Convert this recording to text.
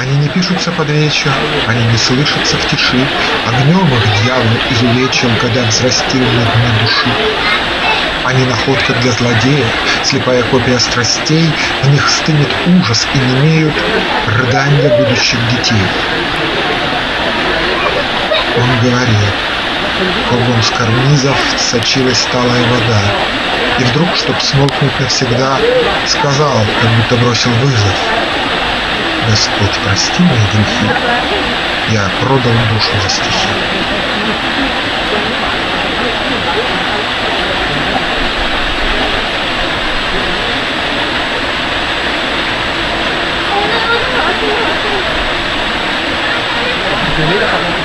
Они не пишутся под вечер, они не слышатся в тиши, Огнем их дьявол изувечил, когда взрастил на дне души. Они находка для злодея, слепая копия страстей, В них стынет ужас и не имеют рыдания будущих детей. Он говорил, кругом с карнизов сочилась талая вода, И вдруг, чтоб смолкнуть навсегда, сказал, как будто бросил вызов. Господь, прости мои грехи, я продал душу за стихи. Gracias.